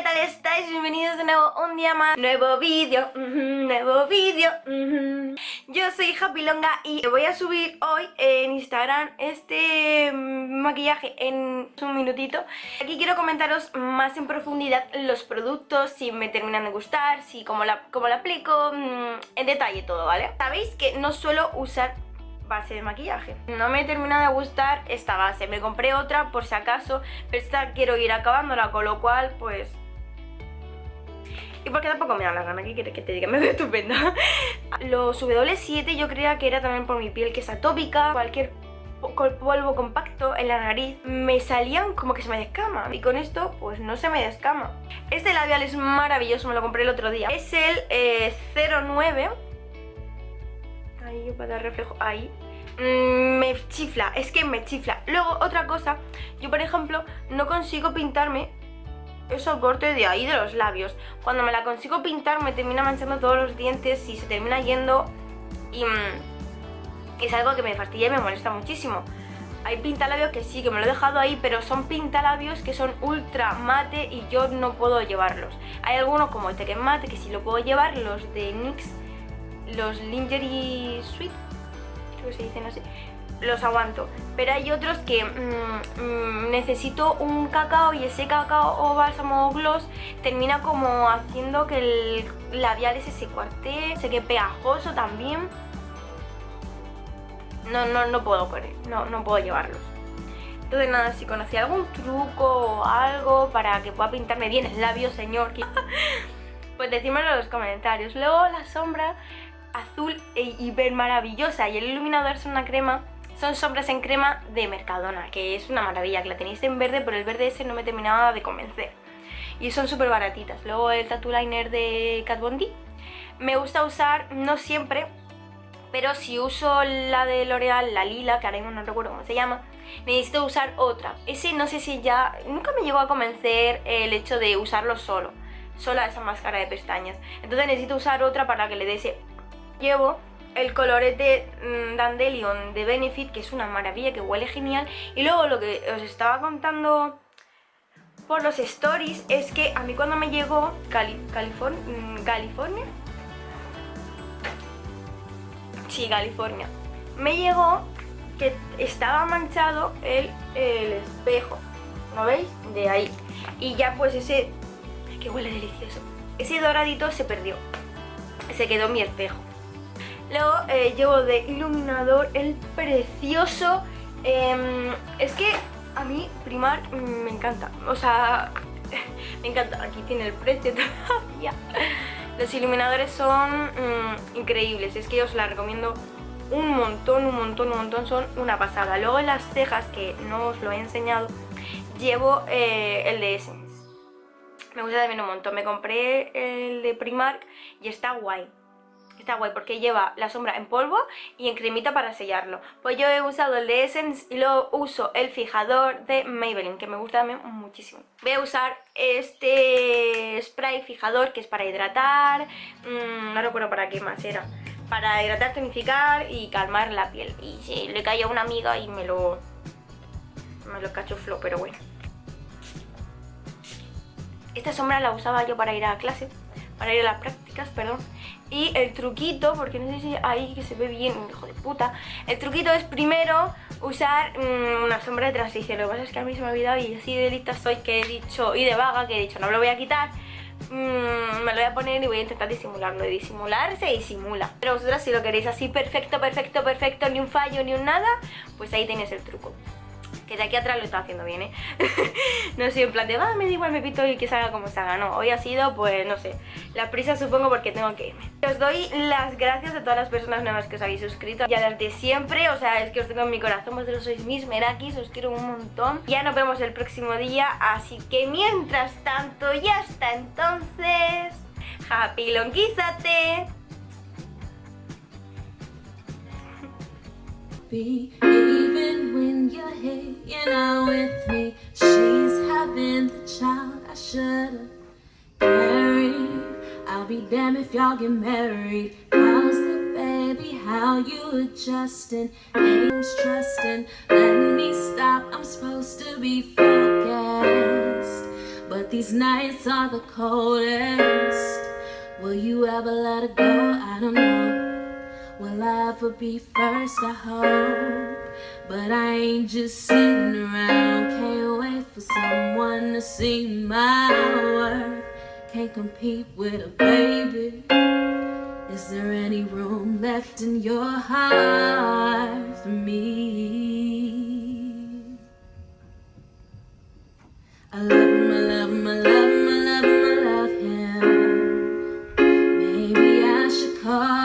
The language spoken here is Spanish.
¿qué tal estáis? Bienvenidos de nuevo un día más Nuevo vídeo, nuevo vídeo Yo soy Happy Longa y voy a subir hoy en Instagram este mm, maquillaje en un minutito Aquí quiero comentaros más en profundidad los productos, si me terminan de gustar, si cómo la, cómo la aplico, mm, en detalle todo, ¿vale? Sabéis que no suelo usar base de maquillaje. No me termina de gustar esta base, me compré otra por si acaso, pero esta quiero ir acabándola, con lo cual pues... Y porque tampoco me da la gana, ¿qué quieres que te diga? Me veo estupenda. Los W7 yo creía que era también por mi piel que es atópica, cualquier polvo compacto en la nariz me salían como que se me descama. Y con esto pues no se me descama. Este labial es maravilloso, me lo compré el otro día. Es el 09 eh, ahí para dar reflejo, ahí. Mm, me chifla, es que me chifla. Luego, otra cosa, yo por ejemplo no consigo pintarme el soporte de ahí de los labios. Cuando me la consigo pintar me termina manchando todos los dientes y se termina yendo y mm, es algo que me fastidia y me molesta muchísimo. Hay pintalabios que sí, que me lo he dejado ahí, pero son pintalabios que son ultra mate y yo no puedo llevarlos. Hay algunos como este que es mate, que sí lo puedo llevar, los de NYX los Lingerie Sweet, creo que se dicen así, los aguanto. Pero hay otros que mm, mm, necesito un cacao y ese cacao o bálsamo o gloss termina como haciendo que el labial ese se cuarte, se quede pegajoso también. No, no, no puedo con no, no puedo llevarlos. Entonces nada, si conocí algún truco o algo para que pueda pintarme bien el labio, señor, pues decímelo en los comentarios. Luego la sombra azul e hiper maravillosa y el iluminador es una crema son sombras en crema de Mercadona, que es una maravilla, que la tenéis en verde, pero el verde ese no me terminaba de convencer. Y son súper baratitas. Luego el Tattoo Liner de Kat Von D. Me gusta usar, no siempre, pero si uso la de L'Oreal, la lila, que ahora mismo no recuerdo cómo se llama, necesito usar otra. Ese no sé si ya... Nunca me llegó a convencer el hecho de usarlo solo, sola esa máscara de pestañas. Entonces necesito usar otra para que le dé ese llevo el colorete mm, Dandelion de Benefit, que es una maravilla, que huele genial. Y luego lo que os estaba contando por los stories es que a mí cuando me llegó California, mm, California, sí, California, me llegó que estaba manchado el, el espejo, ¿no veis? De ahí. Y ya pues ese, que huele delicioso, ese doradito se perdió, se quedó mi espejo. Luego eh, llevo de iluminador el precioso... Em, es que a mí Primar me encanta. O sea, me encanta. Aquí tiene el precio todavía. Los iluminadores son mm, increíbles. Es que os la recomiendo un montón, un montón, un montón. Son una pasada. Luego en las cejas, que no os lo he enseñado, llevo eh, el de Essence. Me gusta también un montón. Me compré el de Primark y está guay. Está guay porque lleva la sombra en polvo y en cremita para sellarlo. Pues yo he usado el de Essence y luego uso el fijador de Maybelline, que me gusta también muchísimo. Voy a usar este spray fijador que es para hidratar, mmm, no recuerdo para qué más era. Para hidratar, tonificar y calmar la piel. Y si le cae a una amiga y me lo, me lo cachuflo, pero bueno. Esta sombra la usaba yo para ir a clase, para ir a las prácticas. Y el truquito, porque no sé si ahí que se ve bien, hijo de puta El truquito es primero usar mm, una sombra de transición. Lo que pasa es que a mí se me ha olvidado y así de lista soy que he dicho Y de vaga que he dicho, no me lo voy a quitar. Mm, me lo voy a poner y voy a intentar disimularlo Y disimular se disimula. Pero vosotras si lo queréis así perfecto, perfecto, perfecto Ni un fallo, ni un nada Pues ahí tenéis el truco que de aquí atrás lo está haciendo bien, ¿eh? no soy en plan de, va, me da igual, me pito y que salga como salga, no. Hoy ha sido, pues, no sé, la prisa supongo porque tengo que irme. Os doy las gracias a todas las personas nuevas que os habéis suscrito, ya desde siempre, o sea, es que os tengo en mi corazón, vosotros sois mis merakis, os quiero un montón. Ya nos vemos el próximo día, así que mientras tanto, ya hasta entonces, happy longuízate. If y'all get married How's the baby? How you adjusting? Name's trusting Let me stop, I'm supposed to be focused But these nights are the coldest. Will you ever let it go? I don't know. Will I ever be first? I hope. But I ain't just sitting around. Can't wait for someone to see my worth. Can't compete with a baby. Is there any room left in your heart for me? I love him, I love him, I love him, I love him, I love him. Maybe I should call.